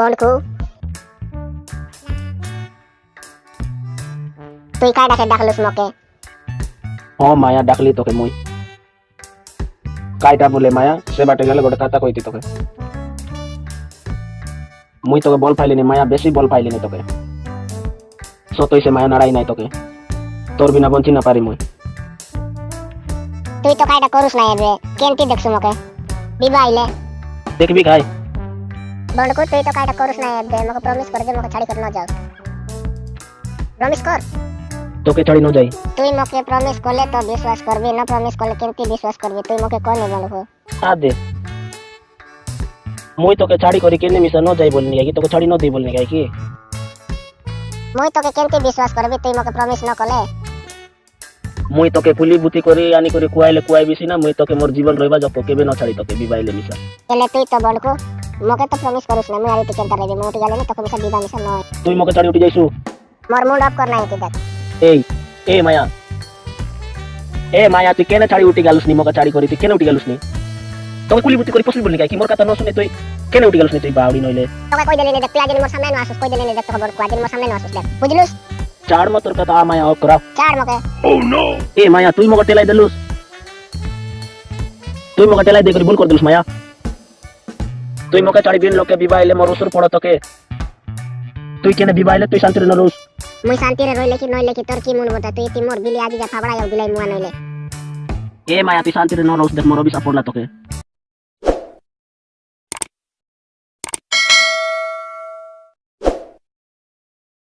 বন্ধ তুই কায় ডাকে ডাকলুস মকে? ও মায়া ডাকলি তোকে মুই। কাইটা বলে মায়া সে বাটে গেলে গোটে কথা কইতি তোকে। মুই তোকে বল পাইলিনি মায়া বেশি বল পাইলিনি তোকে। সতই সে মায়া নাড়াই নাই তোকে। তোর বিনা বঞ্চি না পারি মুই। তুই তো কাইটা করুস না এবে কেনটি মকে? দেখবি খাই। বনকু তুই তো কাইটা করুস না এবে মকে প্রমিস করে যে মকে ছাড়ি করে ন যাও। প্রমিস কর। তোকে ছাড়ি ন যাই। তুই মকে প্রমিস করলে তো বিশ্বাস করবি না প্রমিস করলে কেমতি বিশ্বাস করবি তুই মকে কনে বনকু আ দে। মুই তোকে ছাড়ি করি কেনে মিশা ন যাই বলনি কি তোকে ছাড়ি ন দেই বলনি কি মুই তোকে কেমতি বিশ্বাস করবি তুই মকে প্রমিস ন করলে? মুই তোকে ফুলি বুতি করি আনি করি কুয়াইলে কুয়াই বিছি না মুই তোকে মোর জীবন রইবা যক কেবে ন ছাড়ি তোকে বিবাইলে মিশা এলে তুই তো বনকু মকে তো প্রমিস করুস না মুই আর তুই কেনতা রইবি মুই গেলে না তোকে মিশা বিবাহ মিশা নয় তুই মোকে ছাড়ি উঠি যাইছু? মোর মুড অফ কর নাই তুই দেখ এই এ মায়া। এ মায়া তুই কেনে ছাড়ি উঠি গেলুস নি মোকে ছাড়ি করি তুই কেনে উঠি গেলুস নি? তোকে কুলি বুতি করি পসলি বলনি কি মোর কথা ন শুনে তুই? কেনে উঠি গেলুস নি তুই বাউড়ি নইলে? তোকে কই দিলি দেখ তুই আজ মোর সামনে ন আসুস কই দিলি দেখ তোকে বনকু আজ মোর সামনে ন আসুস দেখ। বুঝলুস? চাড় মা তোর কথা আ মায়া অফ করা ছাড় মকে এ মায়া তুই মোকে টেলাই দেলুস? তুই মোকে টেলাই দে করি ভুল করে দিলুস মায়া। তুই মোকে ছাড়ি বিন লোকে বিবাইলে মোর উসুর পড়ো তোকে। তুই কেনে বিবাইলে তুই শান্তিরে নরুস। মুই শান্তিরে রইলে কি নইলে কি? তোর কি মন বতা তুই তি মোর বিলি আজি যা ফাবড়া যাও দিলাই মুয়া নইলে। এ মায়া তুই শান্তিরে নরুস দেখ মোর বিসা পড়লা তোকে।